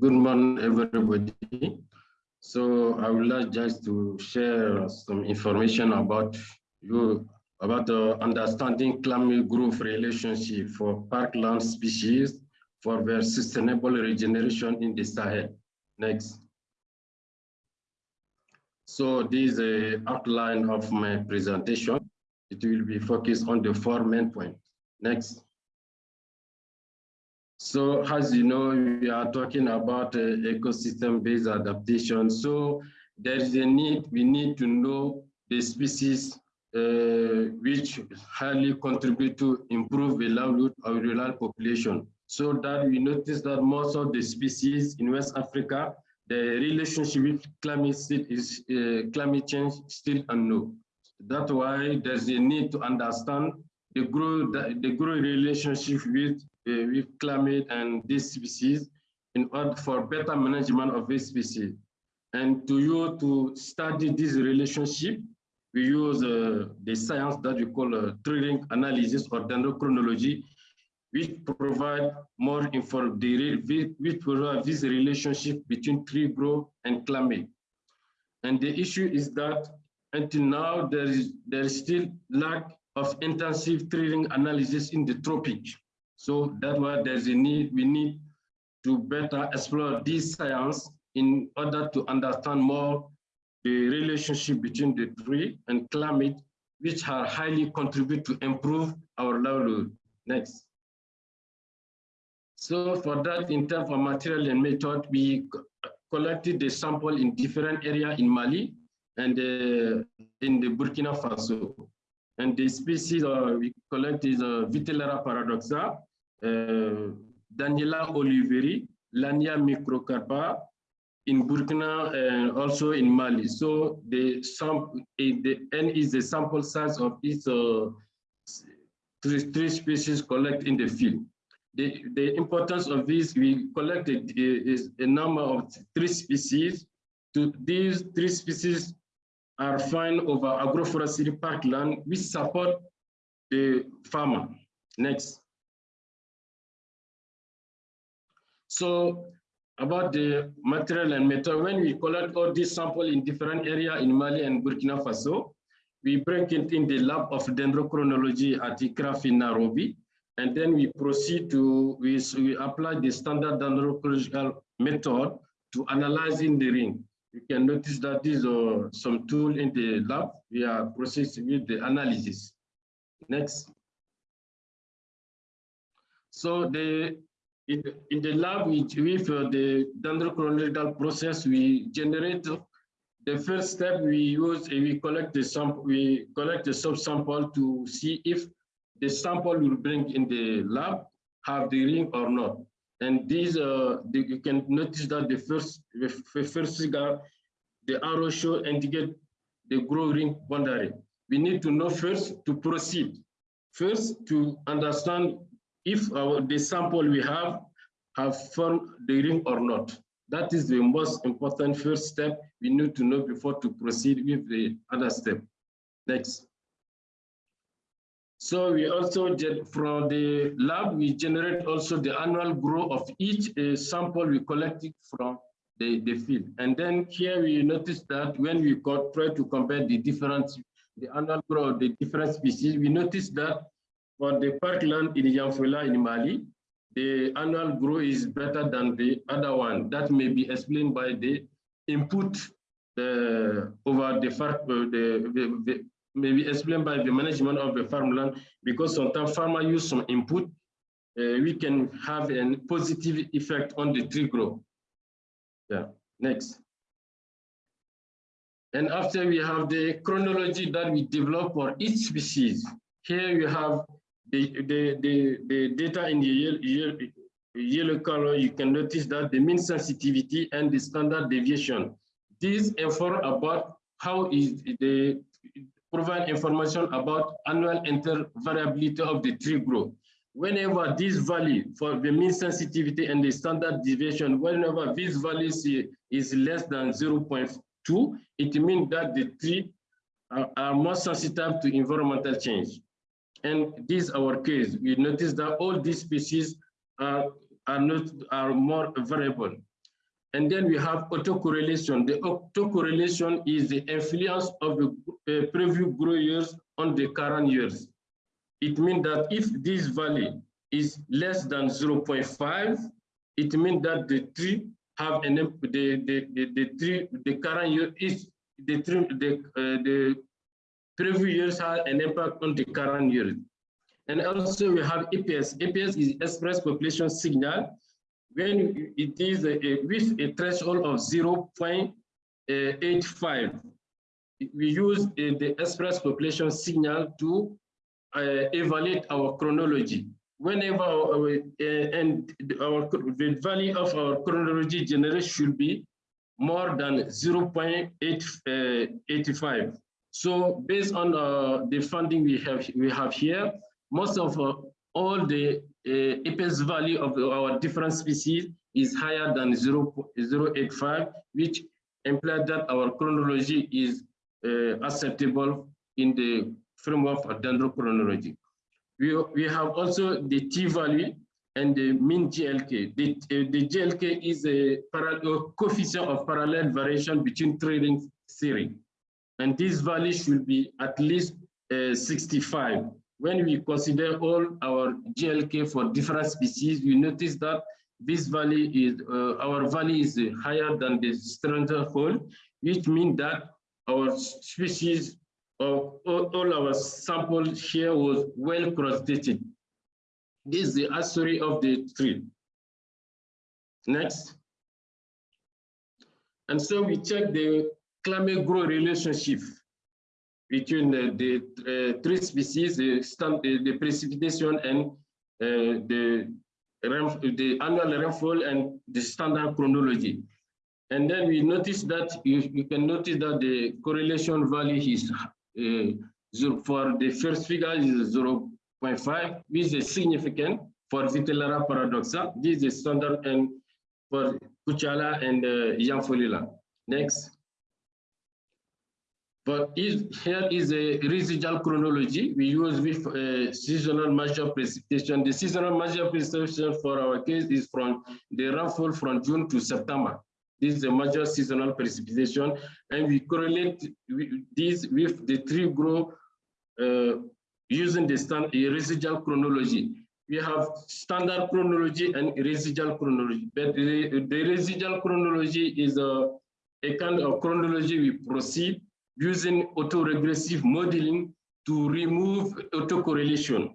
Good morning, everybody. So I would like just to share some information about you about uh, understanding climate growth relationship for parkland species for their sustainable regeneration in the Sahel. Next. So this is a outline of my presentation. It will be focused on the four main points. Next. So as you know, we are talking about uh, ecosystem-based adaptation. So there is a need, we need to know the species uh, which highly contribute to improve the livelihood of rural population. So that we notice that most of the species in West Africa, the relationship with climate, is, uh, climate change still unknown. That's why there's a need to understand the grow the, the grow relationship with uh, with climate and this species in order for better management of this species. And to you to study this relationship, we use uh, the science that we call uh, tree analysis or dendrochronology, which provide more info, which provide this relationship between tree growth and climate. And the issue is that until now, there is, there is still lack of intensive tree analysis in the tropics. So that's why there's a need, we need to better explore this science in order to understand more the relationship between the tree and climate, which are highly contribute to improve our livelihood. Next. So for that, in terms of material and method, we collected the sample in different area in Mali and uh, in the Burkina Faso. And the species uh, we collect is uh, Vitellaria paradoxa, uh, Daniellia oliveri, Lannea microcarpa, in Burkina and also in Mali. So the sample, the N is the sample size of each uh, three, three species collected in the field. The, the importance of this, we collected is a number of three species. To these three species are found over agroforestry parkland, which support the farmer. Next. So about the material and method, when we collect all these samples in different areas in Mali and Burkina Faso, we bring it in the lab of dendrochronology at ICRAF in Nairobi, and then we proceed to, we, we apply the standard dendrochronological method to analyzing the ring. You can notice that these are some tool in the lab. We are proceeding with the analysis. Next. So the in, in the lab, we, with uh, the dendrochronological process, we generate the first step. We use we collect the sample. We collect the subsample to see if the sample we bring in the lab have the ring or not. And these, uh, the, you can notice that the first, the first figure, the arrow show indicate the growing boundary. We need to know first to proceed. First, to understand if our, the sample we have have formed the ring or not. That is the most important first step we need to know before to proceed with the other step. Next. So we also get from the lab, we generate also the annual growth of each uh, sample we collected from the, the field. And then here we notice that when we try to compare the different, the annual growth of the different species, we notice that for the parkland in Yanfolila in Mali, the annual growth is better than the other one. That may be explained by the input uh, over the, uh, the, the, the maybe explained by the management of the farmland because sometimes farmer use some input, uh, we can have a positive effect on the tree growth. Yeah, next. And after we have the chronology that we develop for each species. Here you have the, the, the, the data in the yellow, yellow color, you can notice that the mean sensitivity and the standard deviation. These inform about how is the provide information about annual intervariability of the tree growth. Whenever this value for the mean sensitivity and the standard deviation, whenever this value is less than 0.2, it means that the tree are, are more sensitive to environmental change. And this is our case. We notice that all these species are, are not are more variable. And then we have autocorrelation. The autocorrelation is the influence of the uh, previous grow years on the current years. It means that if this value is less than 0.5, it means that the tree have an the the the, the tree the current year is the tree the uh, the previous years have an impact on the current year. And also we have EPS. EPS is express population signal. When it is a, a, with a threshold of 0.85, we use uh, the express population signal to uh, evaluate our chronology. Whenever our, and our the value of our chronology generation should be more than 0.85. Uh, so based on uh, the funding we have we have here, most of uh, all the uh, EPS value of our different species is higher than 0, 0.85, which implies that our chronology is uh, acceptable in the framework of dendrochronology. We, we have also the T value and the mean GLK. The, uh, the GLK is a, a, coefficient of parallel variation between trailing series. And this value should be at least uh, 65 when we consider all our GLK for different species, we notice that this value is, uh, our value is higher than the standard whole, which means that our species of all, our samples here was well cross-dated. This is the history of the tree. Next. And so we check the climate growth relationship between the, the uh, three species, the, stand, the precipitation and the, the annual rainfall and the standard chronology. And then we notice that you, you can notice that the correlation value is uh, for the first figure is 0 0.5, which is significant for Vitellaria paradoxa. This is standard and for Kuchala and uh, Next. But here is a residual chronology we use with uh, seasonal measure precipitation. The seasonal measure precipitation for our case is from the rainfall from June to September. This is a major seasonal precipitation, and we correlate this with the tree growth uh, using the stand, residual chronology. We have standard chronology and residual chronology, but the, the residual chronology is a, a kind of chronology we proceed using autoregressive modeling to remove autocorrelation.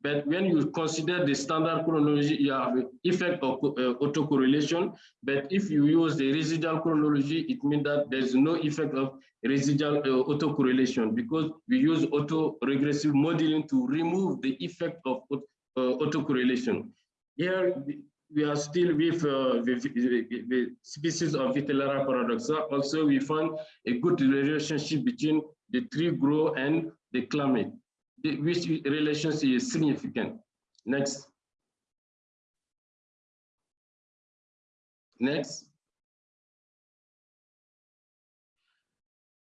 But when you consider the standard chronology, you have effect of uh, autocorrelation. But if you use the residual chronology, it means that there's no effect of residual uh, autocorrelation because we use autoregressive modeling to remove the effect of uh, autocorrelation. Here, we are still with uh, the, the, species of Vitellaria paradoxa. Also, we found a good relationship between the tree growth and the climate, the, which relationship is significant. Next. Next.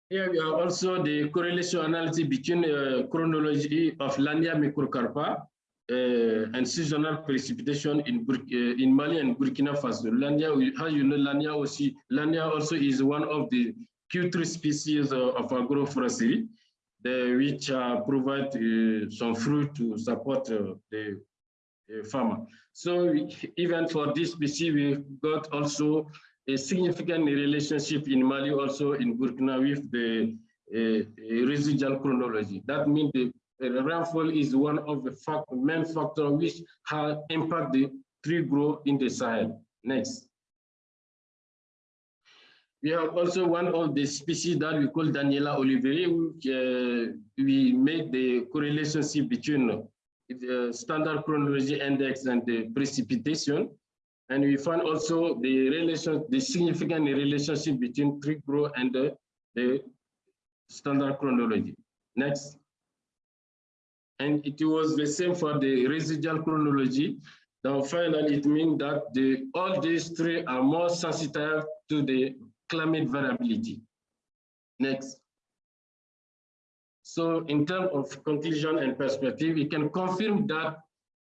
Here we have also the correlation analysis between uh, chronology of Lannea microcarpa and seasonal precipitation in uh, in Mali and Burkina Faso. Lannea, how you know, Lannea also, Lannea also is one of the Q3 species of, of agroforestry, which uh, provide some fruit to support the farmer. So even for this species, we got also a significant relationship in Mali, also in Burkina with the uh, residual chronology. That means the rainfall is one of the fact, main factors which have impact the tree growth in the Sahel. Next. We have also one of the species that we call Daniellia oliveri, which uh, we made the correlation between the standard chronology index and the precipitation. And we found also the relation, the significant relationship between tree growth and the, the standard chronology. Next. And it was the same for the residual chronology. Now, finally, it means that the, all these three are more sensitive to the climate variability. Next. So in terms of conclusion and perspective, we can confirm that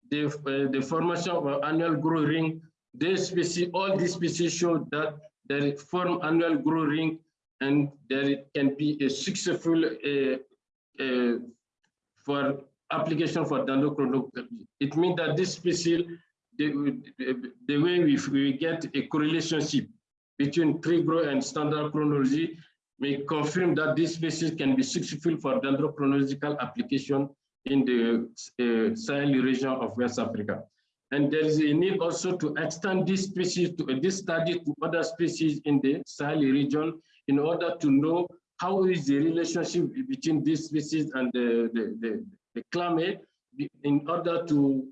the, uh, the formation of annual growth ring This species, all these species show that they form annual growth ring and there it can be a successful uh, uh, for application for dendrochronology. It means that this species, the, the way we, we get a correlation between tree growth and standard chronology may confirm that this species can be successful for dendrochronological application in the uh, Sahel region of West Africa. And there is a need also to extend this species to uh, this study to other species in the Sahel region in order to know how is the relationship between these species and the, the, the, the climate in order to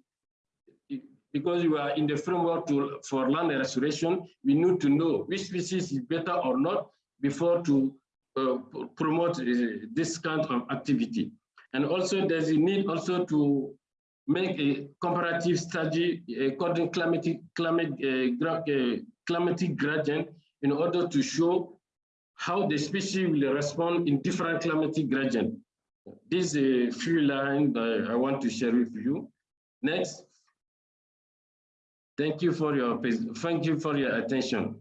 because we are in the framework to, for land restoration, we need to know which species is better or not before to uh, promote uh, this kind of activity. And also there's a need also to make a comparative study according climatic, climate, uh, uh, climatic gradient in order to show how the species will respond in different climatic gradient. This is a few lines that I want to share with you. Next. Thank you for your thank you for your attention.